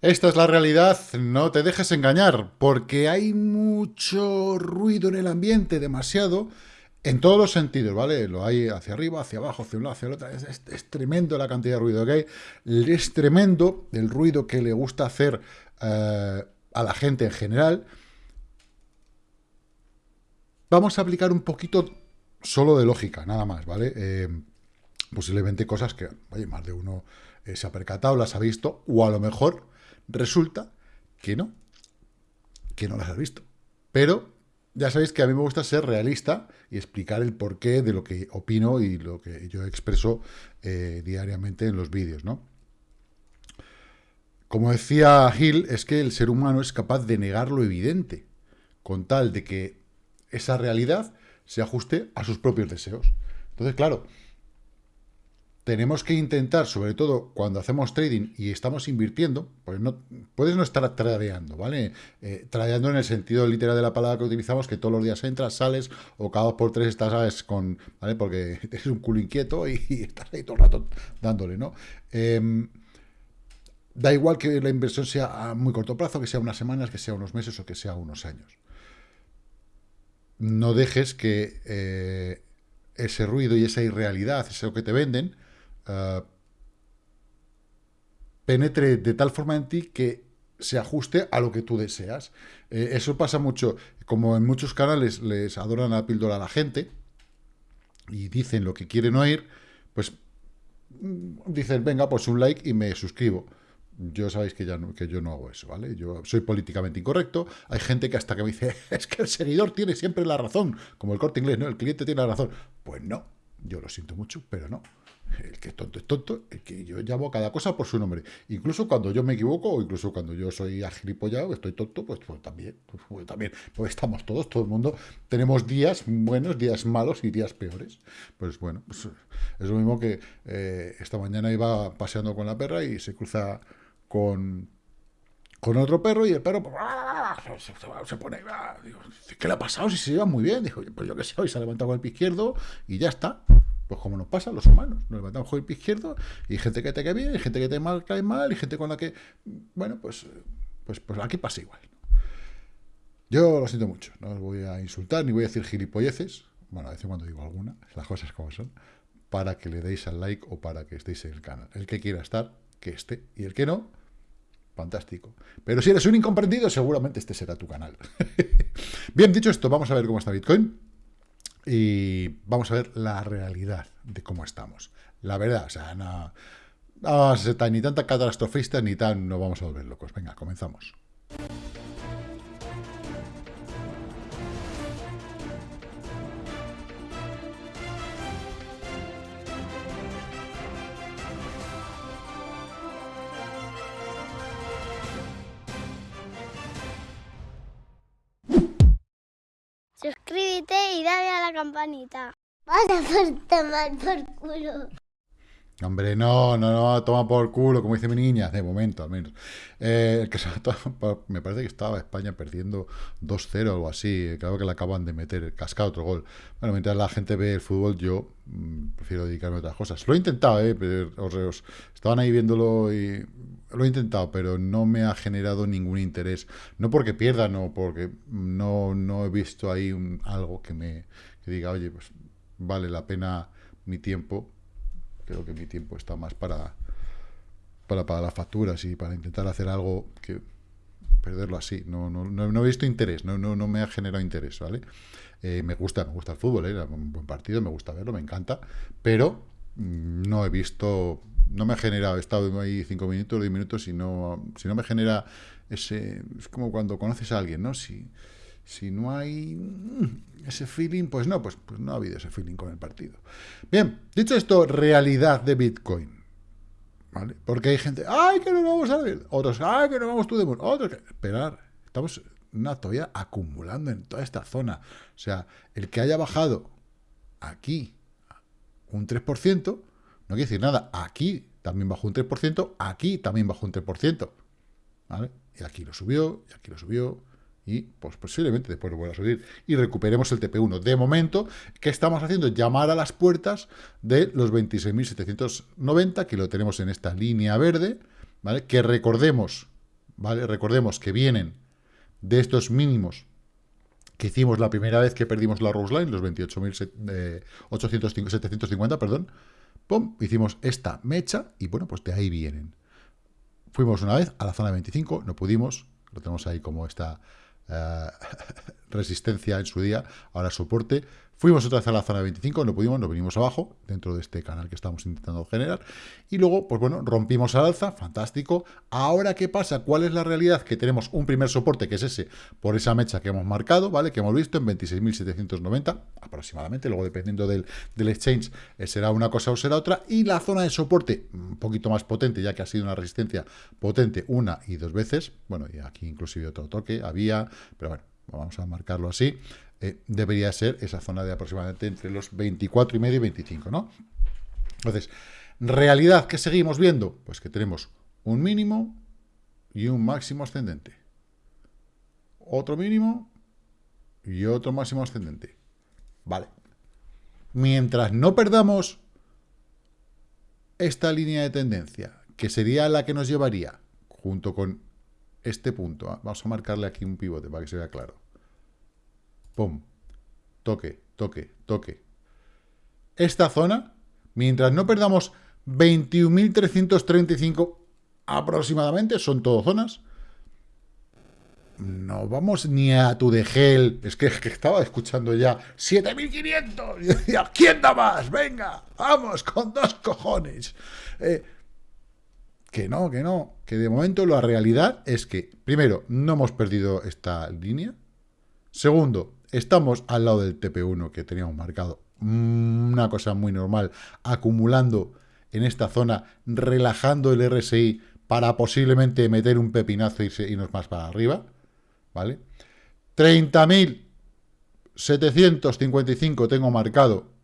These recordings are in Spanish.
Esta es la realidad, no te dejes engañar, porque hay mucho ruido en el ambiente, demasiado, en todos los sentidos, ¿vale? Lo hay hacia arriba, hacia abajo, hacia un lado, hacia el otro. Es, tremendo la cantidad de ruido que hay. Es tremendo el ruido que le gusta hacer eh, a la gente en general. Vamos a aplicar un poquito solo de lógica, nada más, ¿vale? Eh, posiblemente cosas que, oye, más de uno eh, se ha percatado, las ha visto, o a lo mejor Resulta que no, que no las has visto. Pero ya sabéis que a mí me gusta ser realista y explicar el porqué de lo que opino y lo que yo expreso eh, diariamente en los vídeos, ¿no? Como decía Hill, es que el ser humano es capaz de negar lo evidente, con tal de que esa realidad se ajuste a sus propios deseos. Entonces, claro, tenemos que intentar, sobre todo cuando hacemos trading y estamos invirtiendo, pues no, puedes no estar tradeando, ¿vale? Eh, tradeando en el sentido literal de la palabra que utilizamos, que todos los días entras, sales, o cada dos por tres estás. Con, ¿vale? Porque eres un culo inquieto y, estás ahí todo el rato dándole, ¿no? Em, da igual que la inversión sea a muy corto plazo, que sea unas semanas, que sea unos meses o que sea unos años. No dejes que eh, ese ruido y esa irrealidad, eso que te venden, eh, penetre de tal forma en ti que se ajuste a lo que tú deseas. Eh, eso pasa mucho, como en muchos canales les adoran la píldora a la gente y dicen lo que quieren oír, pues mm, dicen, venga, pues un like y me suscribo. Yo sabéis que, ya que yo no hago eso, ¿vale? Yo soy políticamente incorrecto. Hay gente que hasta que me dice, es que el seguidor tiene siempre la razón, como el corte inglés, ¿no? El cliente tiene la razón. Pues no, yo lo siento mucho, pero no. El que es tonto es tonto, el que yo llamo cada cosa por su nombre. Incluso cuando yo me equivoco, o incluso cuando yo soy agilipollado, estoy tonto, pues, pues también, pues, pues, también, pues estamos todos, todo el mundo, tenemos días buenos, días malos y días peores. Pues bueno, pues es lo mismo que eh, esta mañana iba paseando con la perra y se cruza con, con otro perro y el perro se, pone, digo, ¿qué le ha pasado? Si se lleva muy bien. Dijo, pues yo qué sé, hoy se ha levantado con el pie izquierdo y ya está. Pues como nos pasa a los humanos, nos levantamos con el pie izquierdo y gente que te cae bien, y gente que te mal, cae mal, y gente con la que, bueno, pues, pues, pues aquí pasa igual. Yo lo siento mucho, no os voy a insultar ni voy a decir gilipolleces, bueno, a veces cuando digo alguna, las cosas como son, para que le deis al like o para que estéis en el canal. El que quiera estar, que esté, y el que no, fantástico. Pero si eres un incomprendido, seguramente este será tu canal. Bien, dicho esto, vamos a ver cómo está Bitcoin y vamos a ver la realidad de cómo estamos. La verdad, o sea, no, vamos a ser ni tanta catastrofista ni tan no vamos a volver locos. Venga, comenzamos. Campanita. Vas a tomar por culo. Hombre, no, no, no, toma por culo, como dice mi niña, de momento al menos. Eh, me parece que estaba España perdiendo 2-0 o algo así, creo que le acaban de meter, cascado otro gol. Bueno, mientras la gente ve el fútbol, yo mm, prefiero dedicarme a otras cosas. Lo he intentado, ¿eh? Pero, os, estaban ahí viéndolo y lo he intentado, pero no me ha generado ningún interés. No porque pierda, no, porque no, no he visto ahí algo que me diga, oye, pues vale la pena mi tiempo. Creo que mi tiempo está más para, para pagar las facturas y para intentar hacer algo que perderlo así. No, no, no, he visto interés, no, no, no me ha generado interés, ¿vale? Eh, me gusta, me gusta el fútbol, ¿eh? un buen partido, me gusta verlo, me encanta, pero no he visto no me ha generado, he estado ahí cinco minutos, diez minutos y no, si no me genera ese, es como cuando conoces a alguien, ¿no? Si, si no hay mm, ese feeling, pues no, pues, pues no ha habido ese feeling con el partido. Bien, dicho esto, realidad de Bitcoin. ¿Vale? Porque hay gente, ¡ay, que no vamos a ver! Otros, ¡ay, que no vamos tú de Otros, que... esperar, estamos una todavía acumulando en toda esta zona. O sea, el que haya bajado aquí un 3%, no quiere decir nada. Aquí también bajó un 3%, aquí también bajó un 3%. ¿Vale? Y aquí lo subió, y aquí lo subió, y pues posiblemente después vuelva a subir y recuperemos el TP1. De momento, ¿qué estamos haciendo? Llamar a las puertas de los 26.790, que lo tenemos en esta línea verde, ¿vale? Que recordemos, ¿vale? Recordemos que vienen de estos mínimos que hicimos la primera vez que perdimos la Rose Line, los 28.750, eh, perdón, ¡pum! Hicimos esta mecha y bueno, pues de ahí vienen. Fuimos una vez a la zona 25, no pudimos, lo tenemos ahí como esta eh, resistencia en su día, ahora soporte. Fuimos otra vez a la zona 25, no pudimos, nos venimos abajo, dentro de este canal que estamos intentando generar. Y luego, pues bueno, rompimos al alza, fantástico. Ahora, ¿qué pasa? ¿Cuál es la realidad? Que tenemos un primer soporte, que es ese, por esa mecha que hemos marcado, ¿vale? Que hemos visto en 26.790, aproximadamente. Luego, dependiendo del, del exchange, eh, será una cosa o será otra. Y la zona de soporte, un poquito más potente, ya que ha sido una resistencia potente una y dos veces. Bueno, y aquí inclusive otro toque había, pero bueno, vamos a marcarlo así. Eh, debería ser esa zona de aproximadamente entre los 24 y medio y 25, ¿no? Entonces, realidad que seguimos viendo, pues que tenemos un mínimo y un máximo ascendente. Otro mínimo y otro máximo ascendente. Vale. Mientras no perdamos esta línea de tendencia, que sería la que nos llevaría, junto con este punto, ¿ah? vamos a marcarle aquí un pivote para que se vea claro, pum, toque, toque, toque. Esta zona, mientras no perdamos 21.335 aproximadamente, son todo zonas, no vamos ni a tu de gel. Es que, estaba escuchando ya 7.500. Y decía, ¿quién da más? Venga, vamos, con dos cojones. Eh, que no, que no. Que de momento la realidad es que, primero, no hemos perdido esta línea. Segundo, Estamos al lado del TP1 que teníamos marcado. Mm, una cosa muy normal, acumulando en esta zona, relajando el RSI para posiblemente meter un pepinazo y irnos más para arriba. ¿Vale? 30.755 tengo marcado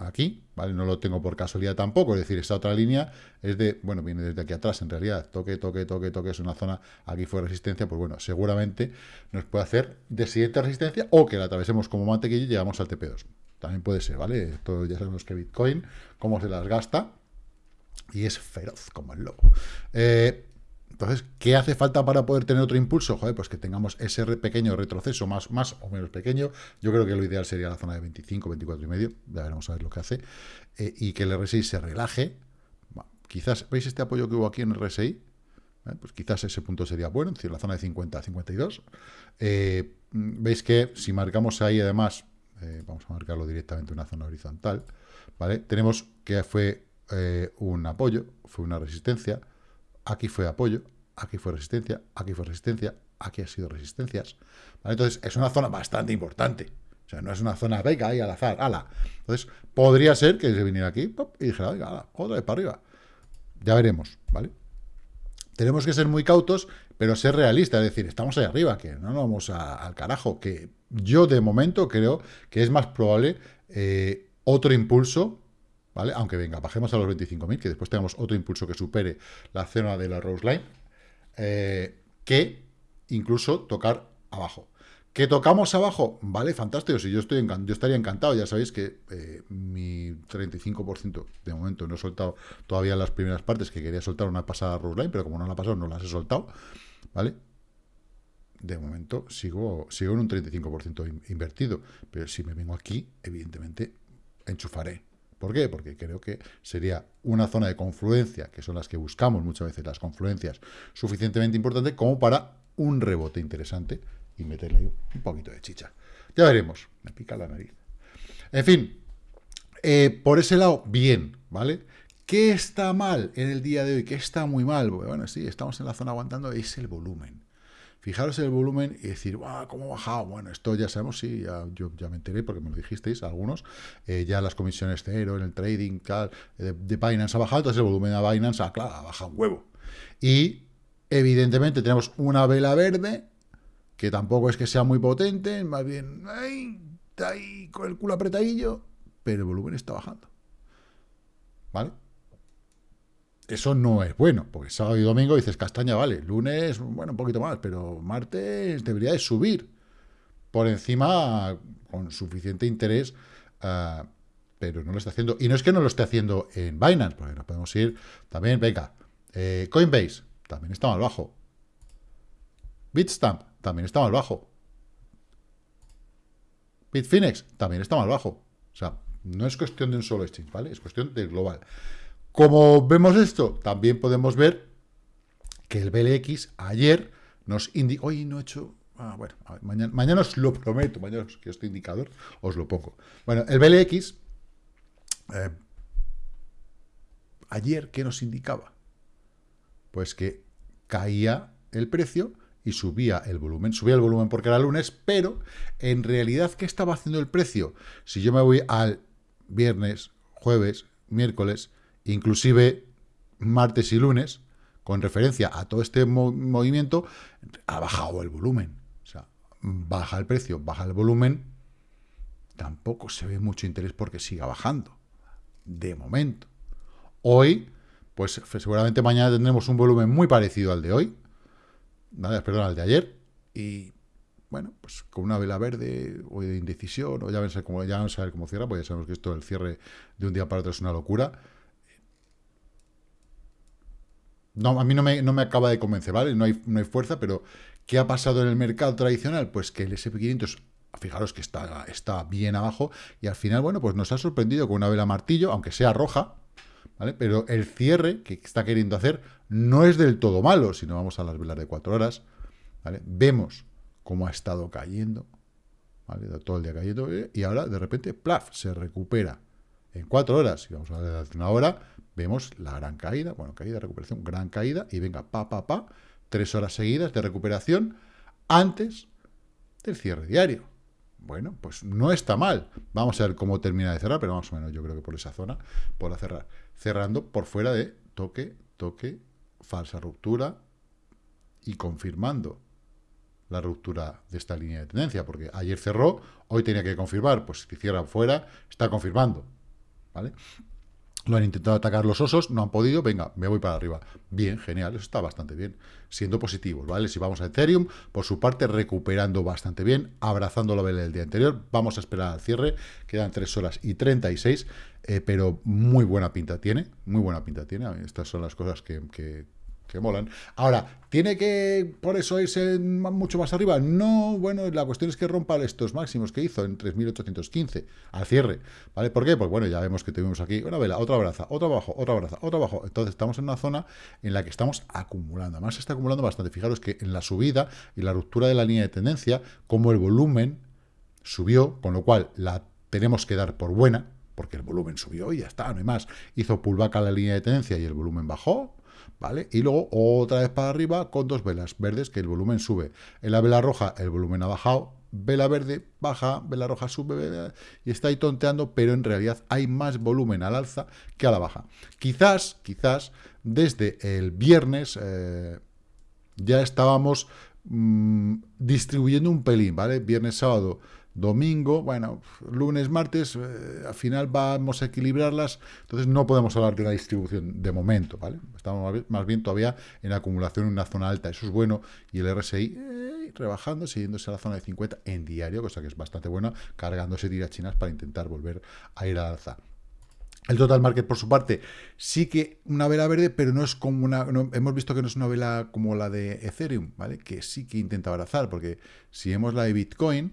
aquí, ¿vale? No lo tengo por casualidad tampoco, es decir, esta otra línea es de, bueno, viene desde aquí atrás en realidad, toque, toque, toque, toque, es una zona, aquí fue resistencia, pues bueno, seguramente nos puede hacer de siguiente resistencia o que la atravesemos como mantequilla y llegamos al TP2. También puede ser, ¿vale? Esto ya sabemos que Bitcoin, cómo se las gasta, y es feroz como el lobo. Eh, entonces, ¿qué hace falta para poder tener otro impulso? Joder, pues que tengamos ese pequeño retroceso, más, más o menos pequeño. Yo creo que lo ideal sería la zona de 25, 24 y medio. Ya veremos a ver lo que hace. Eh, y que el RSI se relaje. quizás, ¿veis este apoyo que hubo aquí en el RSI? Eh, pues quizás ese punto sería bueno, es decir, la zona de 50 a 52. Eh, Veis que si marcamos ahí, además, vamos a marcarlo directamente en una zona horizontal, ¿vale? Tenemos que fue un apoyo, fue una resistencia, aquí fue apoyo, aquí fue resistencia, aquí fue resistencia, aquí ha sido resistencias. Entonces, es una zona bastante importante. O sea, no es una zona, venga, ahí al azar, ala. Entonces, podría ser que se viniera aquí y dijera, venga, ala, otra vez para arriba. Ya veremos, ¿vale? Tenemos que ser muy cautos, pero ser realistas, es decir, estamos ahí arriba, que no nos vamos al carajo, que yo de momento creo que es más probable eh, otro impulso ¿vale? Aunque venga, bajemos a los 25.000, que después tengamos otro impulso que supere la zona de la Rose Line, eh, que incluso tocar abajo. ¿Que tocamos abajo? Vale, fantástico, si yo, estoy yo estaría encantado, ya sabéis que eh, mi 35% de momento no he soltado todavía las primeras partes, que quería soltar una pasada Rose Line, pero como no la ha pasado, no las he soltado, ¿vale? De momento sigo, sigo en un 35% invertido, pero si me vengo aquí, evidentemente enchufaré ¿Por qué? Porque creo que sería una zona de confluencia, que son las que buscamos muchas veces, las confluencias, suficientemente importante como para un rebote interesante y meterle ahí un poquito de chicha. Ya veremos. Me pica la nariz. En fin, eh, por ese lado, bien, ¿vale? ¿Qué está mal en el día de hoy? ¿Qué está muy mal? Bueno, sí, estamos en la zona aguantando, es el volumen. Fijaros el volumen y decir. ¿Cómo ha bajado? Bueno, esto ya sabemos, sí, ya, yo ya me enteré porque me lo dijisteis algunos. Eh, ya las comisiones cero en el trading tal, de, Binance ha bajado, entonces el volumen de Binance ha, claro, ha bajado un huevo. Y evidentemente tenemos una vela verde que tampoco es que sea muy potente, más bien ahí con el culo apretadillo, pero el volumen está bajando. ¿Vale? Eso no es bueno, porque sábado y domingo dices castaña, vale, lunes, bueno, un poquito más, pero martes debería de subir por encima con suficiente interés, ah, pero no lo está haciendo. Y no es que no lo esté haciendo en Binance, porque nos podemos ir también, venga, eh, Coinbase también está más bajo. Bitstamp también está más bajo. Bitfinex también está más bajo. O sea, no es cuestión de un solo exchange, ¿vale? Es cuestión del global. Como vemos esto, también podemos ver que el BLX ayer nos indicó... Hoy no he hecho... Ah, bueno, mañana, os lo prometo, mañana que este indicador os lo pongo. Bueno, el BLX... Eh, ayer, ¿qué nos indicaba? Pues que caía el precio y subía el volumen. Subía el volumen porque era lunes, pero en realidad, ¿qué estaba haciendo el precio? Si yo me voy al viernes, jueves, miércoles, inclusive martes y lunes, con referencia a todo este movimiento, ha bajado el volumen. O sea, baja el precio, baja el volumen, tampoco se ve mucho interés porque siga bajando, de momento. Hoy, pues seguramente mañana tendremos un volumen muy parecido al de hoy, perdón, al de ayer, y bueno, pues con una vela verde o de indecisión, o ya vamos a cómo, ya vamos a ver cómo cierra, porque ya sabemos que esto del cierre de un día para otro es una locura. No, a mí no me, no me acaba de convencer, ¿vale? No hay, no hay fuerza, pero ¿qué ha pasado en el mercado tradicional? Pues que el SP500, fijaros que está, está bien abajo, y al final, bueno, pues nos ha sorprendido con una vela martillo, aunque sea roja, ¿vale? Pero el cierre que está queriendo hacer no es del todo malo, si no vamos a las velas de cuatro horas, ¿vale? Vemos cómo ha estado cayendo, ¿vale? Todo el día cayendo, eh, y ahora de repente, plaf, se recupera en cuatro horas, si vamos a ver hace una hora, vemos la gran caída, bueno, caída, recuperación, gran caída, y venga, pa, pa, pa, tres horas seguidas de recuperación antes del cierre diario. Bueno, pues no está mal. Vamos a ver cómo termina de cerrar, pero más o menos yo creo que por esa zona podrá cerrar. Cerrando por fuera de toque, toque, falsa ruptura y confirmando la ruptura de esta línea de tendencia, porque ayer cerró, hoy tenía que confirmar, pues si cierra fuera, está confirmando, ¿vale? Lo han intentado atacar los osos, no han podido, venga, me voy para arriba. Bien, genial, eso está bastante bien, siendo positivos, ¿vale? Si vamos a Ethereum, por su parte, recuperando bastante bien, abrazando la vela del día anterior, vamos a esperar al cierre, quedan 3 horas y 36, eh, pero muy buena pinta tiene, muy buena pinta tiene, estas son las cosas que, que que molan. Ahora, ¿tiene que por eso irse mucho más arriba? No, bueno, la cuestión es que rompa estos máximos que hizo en 3.815 al cierre, ¿vale? ¿Por qué? Pues bueno, ya vemos que tuvimos aquí una vela, otra braza, otra abajo, otra braza, otra abajo. Entonces estamos en una zona en la que estamos acumulando. Además se está acumulando bastante. Fijaros que en la subida y la ruptura de la línea de tendencia, como el volumen subió, con lo cual la tenemos que dar por buena, porque el volumen subió y ya está, no hay más. Hizo pullback a la línea de tendencia y el volumen bajó, ¿vale? Y luego otra vez para arriba con dos velas verdes, que el volumen sube. En la vela roja el volumen ha bajado, vela verde baja, vela roja sube, y está ahí tonteando, pero en realidad hay más volumen al alza que a la baja. Quizás, quizás, desde el viernes eh, ya estábamos mm, distribuyendo un pelín, ¿vale? Viernes, sábado domingo, bueno, lunes, martes, eh, al final vamos a equilibrarlas, entonces no podemos hablar de una distribución de momento, ¿vale? Estamos más bien todavía en acumulación en una zona alta, eso es bueno, y el RSI eh, rebajando, siguiéndose a la zona de 50 en diario, cosa que es bastante buena, cargándose tiras chinas para intentar volver a ir al alza. El total market, por su parte, sí que una vela verde, pero no es como una... hemos visto que no es una vela como la de Ethereum, ¿vale? Que sí que intenta abrazar, porque si vemos la de Bitcoin,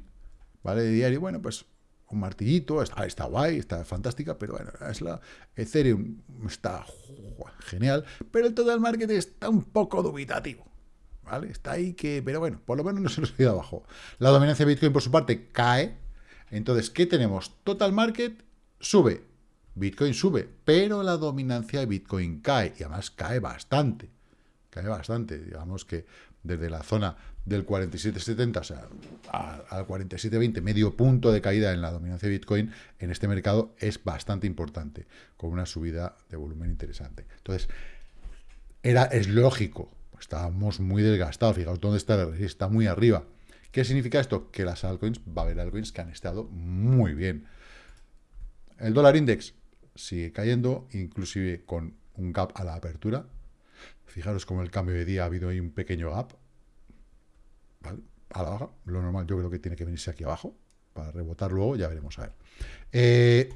¿vale? De diario, bueno, pues un martillito, está, está guay, está fantástica, pero bueno, es la Ethereum está genial, pero el total market está un poco dubitativo, ¿vale? Está ahí que, pero bueno, por lo menos no se nos ha ido abajo. La dominancia de Bitcoin, por su parte, cae. Entonces, ¿qué tenemos? Total market sube, Bitcoin sube, pero la dominancia de Bitcoin cae, y además cae bastante, cae bastante, digamos que desde la zona del 47.70, o al 47.20, medio punto de caída en la dominancia de Bitcoin en este mercado es bastante importante, con una subida de volumen interesante. Entonces, era, es lógico, estábamos muy desgastados, fijaos dónde está está muy arriba. ¿Qué significa esto? Que las altcoins, va a haber altcoins que han estado muy bien. El dólar index sigue cayendo, inclusive con un gap a la apertura. Fijaros como el cambio de día ha habido ahí un pequeño gap. A la baja. Lo normal yo creo que tiene que venirse aquí abajo. Para rebotar luego, ya veremos a ver. Eh,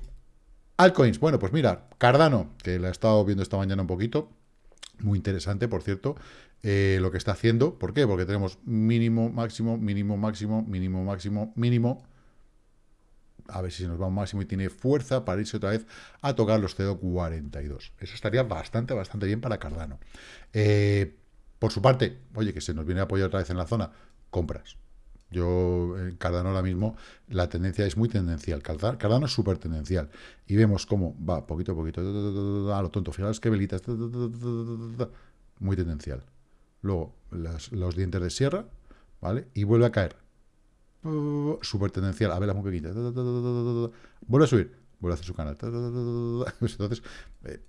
altcoins. Bueno, pues mira, Cardano, que la he estado viendo esta mañana un poquito. Muy interesante, por cierto, eh, lo que está haciendo. ¿Por qué? Porque tenemos mínimo, máximo, mínimo, máximo, mínimo, máximo, mínimo a ver si nos va un máximo y tiene fuerza para irse otra vez a tocar los 0.42. Eso estaría bastante, bastante bien para Cardano. Eh, por su parte, oye, que se nos viene a apoyar otra vez en la zona, compras. Yo, en Cardano ahora mismo, la tendencia es muy tendencial. Cardano es súper tendencial. Y vemos cómo va poquito a poquito, a lo tonto. Fijaros que velitas, muy tendencial. Luego, los dientes de sierra, ¿vale? Y vuelve a caer súper tendencial, a ver las muy pequeñitas, vuelve a subir, vuelve a hacer su canal. Entonces, eh,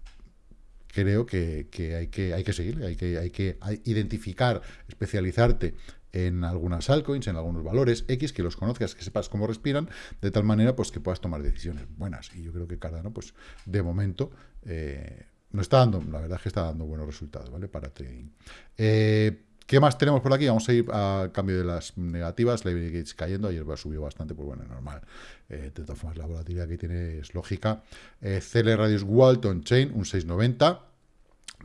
creo que, hay que hay que seguir, hay que, hay que identificar, especializarte en algunas altcoins, en algunos valores X, que los conozcas, que sepas cómo respiran, de tal manera pues que puedas tomar decisiones buenas. Y yo creo que Cardano, pues de momento, eh, no está dando, la verdad es que está dando buenos resultados, ¿vale? Para trading. Eh, ¿Qué más tenemos por aquí? Vamos a ir a cambio de las negativas. Liberty Gates cayendo. Ayer subido bastante, pues bueno, normal. Eh, de todas formas, la volatilidad que tiene es lógica. Eh, CL Radius Walton Chain, un 690.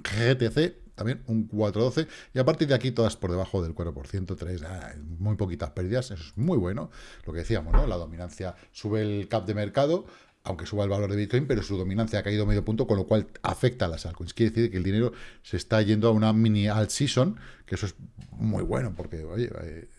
GTC, también un 412. Y a partir de aquí, todas por debajo del 4%, 3, ah, muy poquitas pérdidas. Eso es muy bueno. Lo que decíamos, ¿no? La dominancia sube el cap de mercado aunque suba el valor de Bitcoin, pero su dominancia ha caído medio punto, con lo cual afecta a las altcoins. Quiere decir que el dinero se está yendo a una mini alt season, que eso es muy bueno, porque, oye, eh,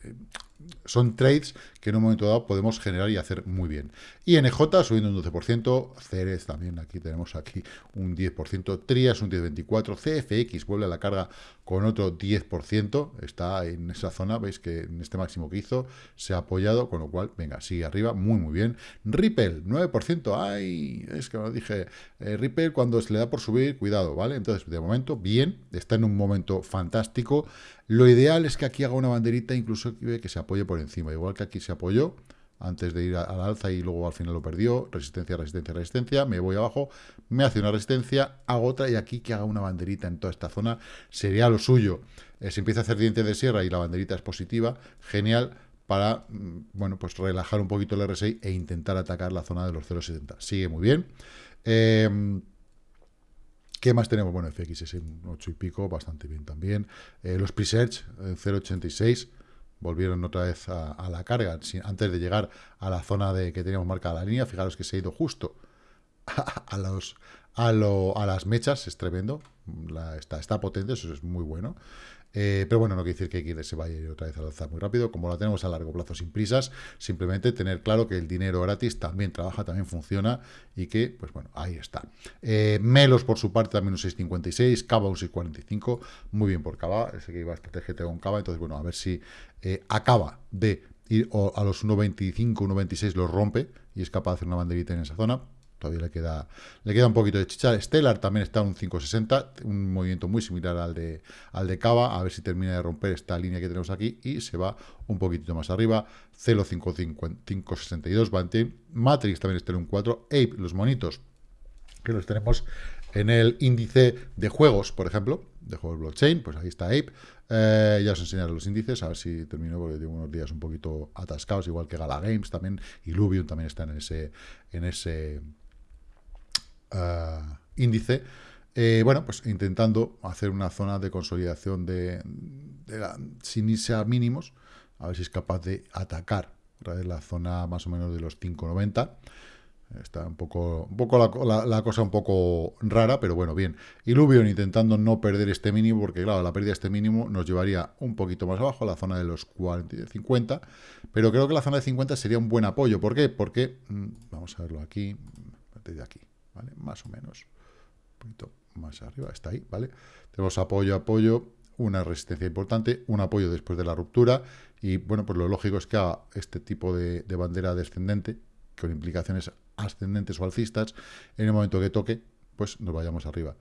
son trades que en un momento dado podemos generar y hacer muy bien. INJ subiendo un 12%, Ceres también, aquí tenemos aquí un 10%, Trias un 10,24%, CFX vuelve a la carga con otro 10%, está en esa zona, veis que en este máximo que hizo se ha apoyado, con lo cual, venga, sigue arriba, muy muy bien. Ripple, 9%, ay, es que lo dije, eh, Ripple cuando se le da por subir, cuidado, ¿vale? Entonces, de momento, bien, está en un momento fantástico, lo ideal es que aquí haga una banderita, incluso que se apoye por encima. Igual que aquí se apoyó antes de ir al alza y luego al final lo perdió. Resistencia, resistencia, resistencia. Me voy abajo, me hace una resistencia, hago otra y aquí que haga una banderita en toda esta zona sería lo suyo. Eh, se empieza a hacer diente de sierra y la banderita es positiva, genial para, mm, bueno, pues relajar un poquito el RSI e intentar atacar la zona de los 0,70. Sigue muy bien. Eh, ¿Qué más tenemos? Bueno, FX es en 8 y pico, bastante bien también. Eh, los presets en 0.86 volvieron otra vez a, la carga, antes de llegar a la zona de que teníamos marcada la línea. Fijaros que se ha ido justo a, los, a, a las mechas, es tremendo. está, está potente, eso es muy bueno. Eh, pero bueno, no quiere decir que se vaya a ir otra vez a lanzar muy rápido. Como la tenemos a largo plazo sin prisas, simplemente tener claro que el dinero gratis también trabaja, también funciona y que, pues bueno, ahí está. Eh, Melos, por su parte, también un 6.56, Cava un 6.45, muy bien por Cava, ese que iba a estrategia con Cava, entonces bueno, a ver si eh, acaba de ir a los 1.25, 1.26 los rompe y es capaz de hacer una banderita en esa zona, todavía le queda, le queda un poquito de chicha. Stellar también está en un 560, un movimiento muy similar al de, al de Cava, a ver si termina de romper esta línea que tenemos aquí y se va un poquito más arriba. Celo 562, Matrix también está en un 4, Ape, los monitos, que los tenemos en el índice de juegos, por ejemplo, de juegos blockchain, pues ahí está Ape. Eh, ya os enseñaré los índices, a ver si termino, porque tengo unos días un poquito atascados, igual que Gala Games también, y Lubium también está en ese, en ese uh, índice, eh, bueno, pues intentando hacer una zona de consolidación de, sin irse a mínimos, a ver si es capaz de atacar la zona más o menos de los 5,90. Está un poco, un poco la, cosa un poco rara, pero bueno, bien. Illuvion intentando no perder este mínimo, porque claro, la pérdida de este mínimo nos llevaría un poquito más abajo, a la zona de los 40, 50, pero creo que la zona de 50 sería un buen apoyo. ¿Por qué? Porque, mm, vamos a verlo aquí, de aquí, más o menos. Un poquito más arriba, está ahí, ¿vale? Tenemos apoyo, apoyo, una resistencia importante, un apoyo después de la ruptura, y bueno, pues lo lógico es que haga este tipo de, bandera descendente, con implicaciones ascendentes o alcistas, en el momento que toque, pues nos vayamos arriba.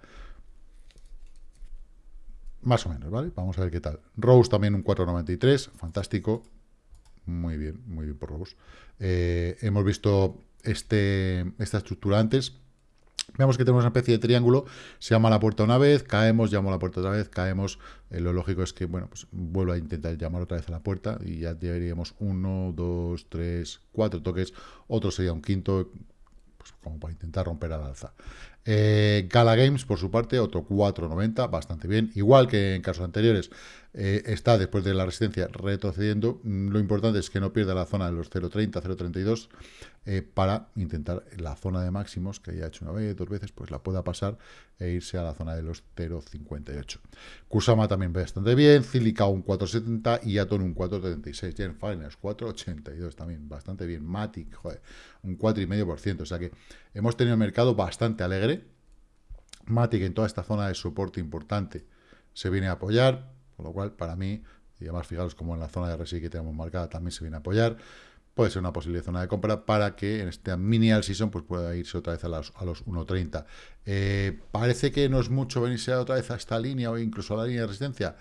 Más o menos, ¿vale? Vamos a ver qué tal. Rose también un 4.93, fantástico. Muy bien, muy bien por Rose. Eh, hemos visto este, esta estructura antes, Vemos que tenemos una especie de triángulo, se llama la puerta una vez, caemos, llamo a la puerta otra vez, caemos. Eh, lo lógico es que, bueno, pues vuelvo a intentar llamar otra vez a la puerta y ya llevaríamos uno, dos, tres, cuatro toques. Otro sería un quinto, pues como para intentar romper al alza. Eh, Gala Games, por su parte, otro 4.90, bastante bien. Igual que en casos anteriores, eh, está después de la resistencia retrocediendo. Mm, lo importante es que no pierda la zona de los 0.30, 0.32 eh, para intentar la zona de máximos, que ya hecho una vez, dos veces, pues la pueda pasar e irse a la zona de los 0.58. Kusama también bastante bien, Cilica un 4.70 y Aton un 4.36. Gen Finance 4.82 también, bastante bien. Matic, joder, un 4,5%. O sea que hemos tenido un mercado bastante alegre. Matic en toda esta zona de soporte importante se viene a apoyar, con lo cual para mí, y además fijaros como en la zona de RSI que tenemos marcada también se viene a apoyar puede ser una posible zona de compra para que en esta mini all season pues pueda irse otra vez a los, a los 1.30. Eh, parece que no es mucho venirse otra vez a esta línea o incluso a la línea de resistencia,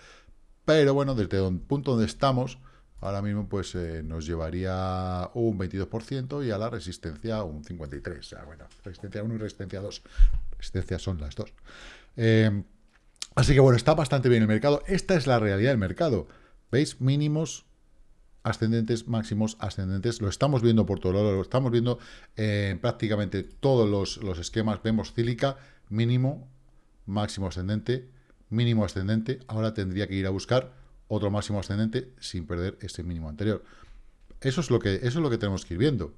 pero bueno, desde el punto donde estamos, ahora mismo pues eh, nos llevaría un 22% y a la resistencia un 53%. O sea, bueno, resistencia 1 y resistencia 2. Resistencia son las dos. Eh, así que bueno, está bastante bien el mercado. Esta es la realidad del mercado. ¿Veis? Mínimos ascendentes, máximos, ascendentes. Lo estamos viendo por todo lado, lo estamos viendo en prácticamente todos los, esquemas. Vemos cílica, mínimo, máximo ascendente, mínimo ascendente. Ahora tendría que ir a buscar otro máximo ascendente sin perder ese mínimo anterior. Eso es lo que, eso es lo que tenemos que ir viendo.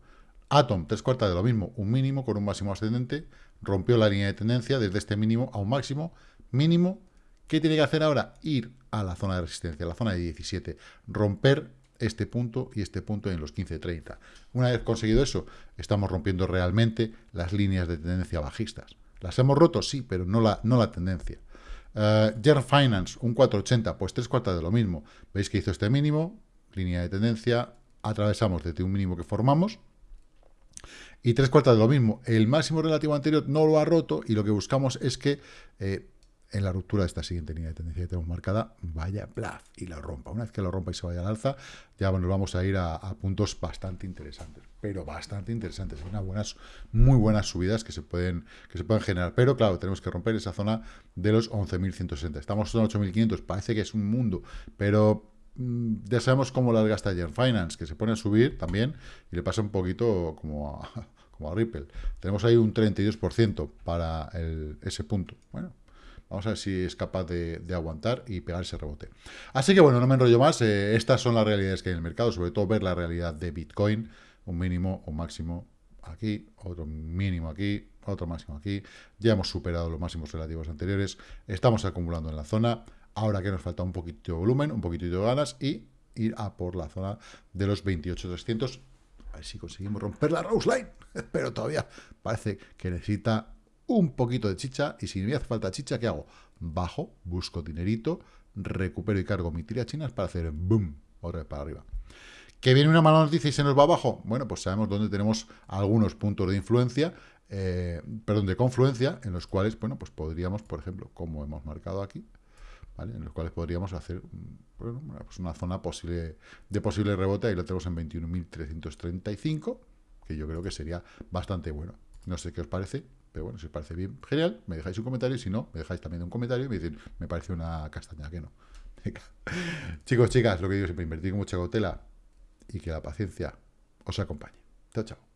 Atom, tres cuartas de lo mismo, un mínimo con un máximo ascendente, rompió la línea de tendencia desde este mínimo a un máximo, mínimo, ¿qué tiene que hacer ahora? Ir a la zona de resistencia, la zona de 17, romper este punto y este punto en los 15.30. Una vez conseguido eso, estamos rompiendo realmente las líneas de tendencia bajistas. Las hemos roto, sí, pero no la, no la tendencia. Uh, Finance, un 480, pues tres cuartas de lo mismo. Veis que hizo este mínimo, línea de tendencia, atravesamos desde un mínimo que formamos, y tres cuartas de lo mismo. El máximo relativo anterior no lo ha roto y lo que buscamos es que eh, en la ruptura de esta siguiente línea de tendencia que tenemos marcada, vaya blaf y la rompa. Una vez que lo rompa y se vaya al alza, ya nos vamos a ir a, puntos bastante interesantes, pero bastante interesantes, unas buenas, muy buenas subidas que se pueden que se pueden generar. Pero claro, tenemos que romper esa zona de los 11.160. Estamos en 8.500, parece que es un mundo, pero mm, ya sabemos cómo larga está Gen Finance, que se pone a subir también y le pasa un poquito como a, como a Ripple. Tenemos ahí un 32% para ese punto. Bueno, Vamos a ver si es capaz de, aguantar y pegar ese rebote. Así que bueno, no me enrollo más. Eh, estas son las realidades que hay en el mercado, sobre todo ver la realidad de Bitcoin. Un mínimo, un máximo aquí, otro mínimo aquí, otro máximo aquí. Ya hemos superado los máximos relativos anteriores. Estamos acumulando en la zona. Ahora que nos falta un poquito de volumen, un poquito de ganas y ir a por la zona de los 28.300. A ver si conseguimos romper la Rose Line. Pero todavía parece que necesita un poquito de chicha, y si me hace falta chicha, ¿qué hago? Bajo, busco dinerito, recupero y cargo mi tira chinas para hacer boom, otra vez para arriba. ¿Que viene una mala noticia y se nos va abajo? Bueno, pues sabemos dónde tenemos algunos puntos de influencia, eh, perdón, de confluencia, en los cuales, bueno, pues podríamos, por ejemplo, como hemos marcado aquí, ¿vale? En los cuales podríamos hacer pues una zona posible de posible rebote, ahí lo tenemos en 21.335, que yo creo que sería bastante bueno. No sé qué os parece, bueno, si os parece bien, genial, me dejáis un comentario. Si no, me dejáis también un comentario y me dicen, me parece una castaña, que no. Chicos, chicas, lo que digo siempre, invertir con mucha cautela y que la paciencia os acompañe. Chao, chao.